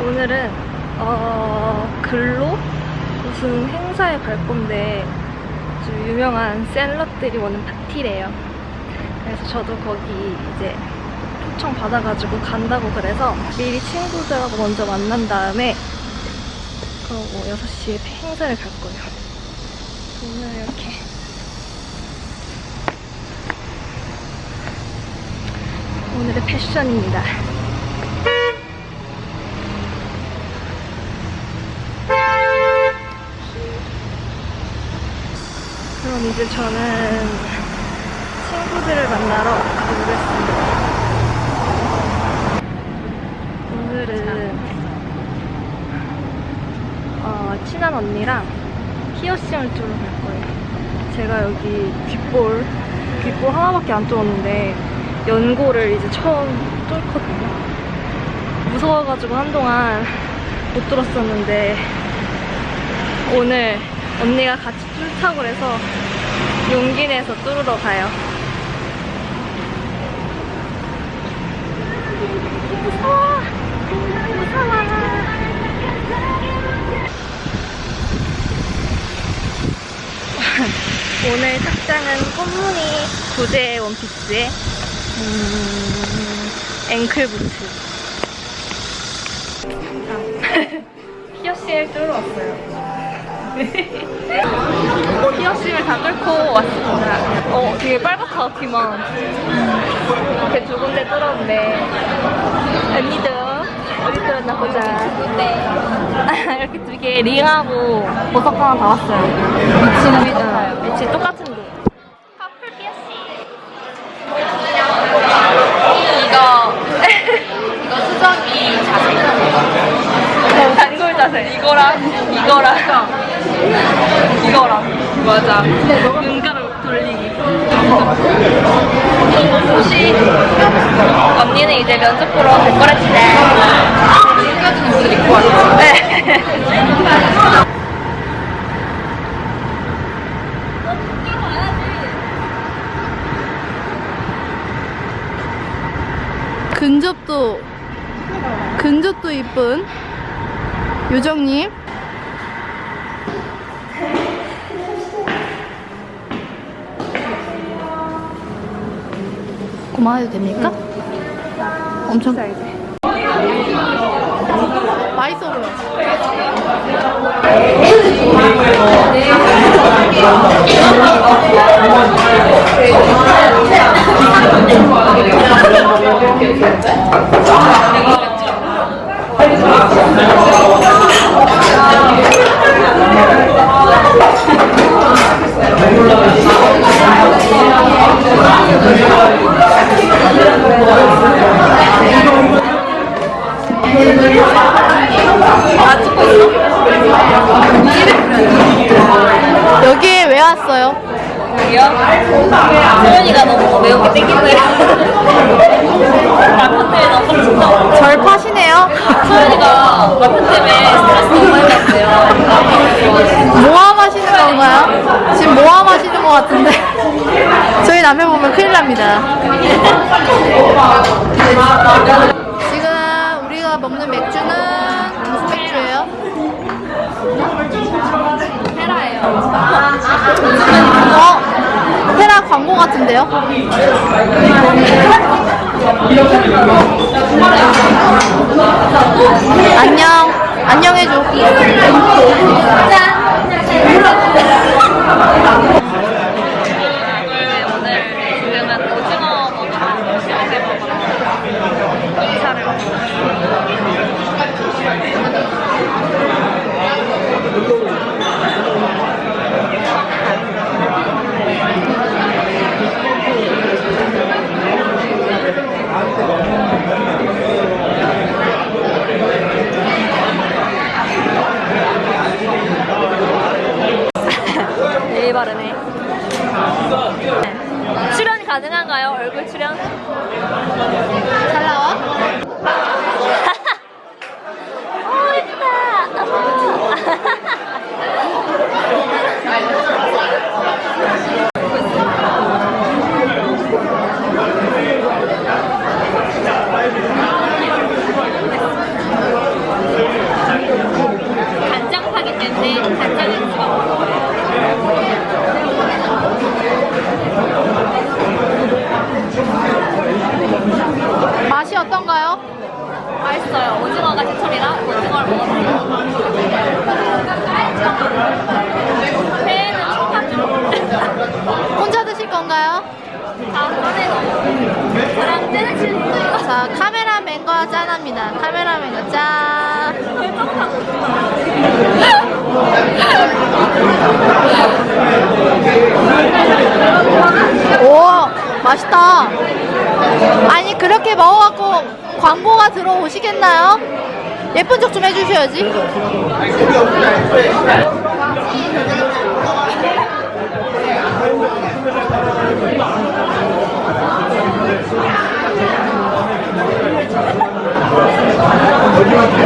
오늘은 어, 글로 무슨 행사에 갈 건데 아주 유명한 셀럽들이 오는 파티래요. 그래서 저도 거기 이제 초청 받아가지고 간다고 그래서 미리 친구들하고 먼저 만난 다음에 그러고 6시에 행사를 갈 거예요. 오늘 이렇게 오늘의 패션입니다. 그럼 이제 저는 친구들을 만나러 가보겠습니다. 오늘은 어, 친한 언니랑 피어싱을 뚫으러 갈 거예요. 제가 여기 귓볼, 귓볼 하나밖에 안 뚫었는데 연고를 이제 처음 뚫거든요. 무서워가지고 한동안 못 뚫었었는데 오늘 언니가 같이 뚫자고 그래서 용기 내서 뚫으러 가요. 무서워! 무서워! 오늘 착장은 꽃무늬 구제 원피스에 음, 앵클 부츠. 아, 피어싱을 뚫으러 왔어요. 피어싱을 다 뚫고 왔습니다. 어, 되게 빨갛다, 귀만. 이렇게 두 군데 뚫었는데. 언니도 어디 뚫었나 보자. 네. 이렇게 두 개 링하고 보석 하나 다 왔어요. 미친 똑같아요. 미친 똑같은데. 커플 피어싱. 이거. 이거 수정이 자세. 단골 자세. 이거랑, 이거랑. 이거랑. 맞아. 눈가를 돌리기. 혹시 언니는 이제 면접 보러 갈 거랬지네. 지금까지는 옷을 입고 왔어. 네. 근접도 근접도 이쁜 요정님 고마워도 됩니까? 엄청 맛있어 보여 여기에 왜 왔어요? 여기요? 소연이가 너무 매운 너무 빡친다. 절 파시네요 소연이가 남편 때문에 스트레스 너무 많이 받대요. 모함하시는 건가요? 지금 모함하시는 것 같은데 저희 남편 보면 큰일 납니다 광고 같은데요? 안녕. 안녕해줘 바르네 출연 가능한가요? 얼굴 출연? 잘 나와? 건가요? 자, 카메라맨과 짠합니다. 카메라맨과 짠. 오, 맛있다. 아니, 그렇게 먹어갖고 광고가 들어오시겠나요? 예쁜 척 좀 해주셔야지. 안녕.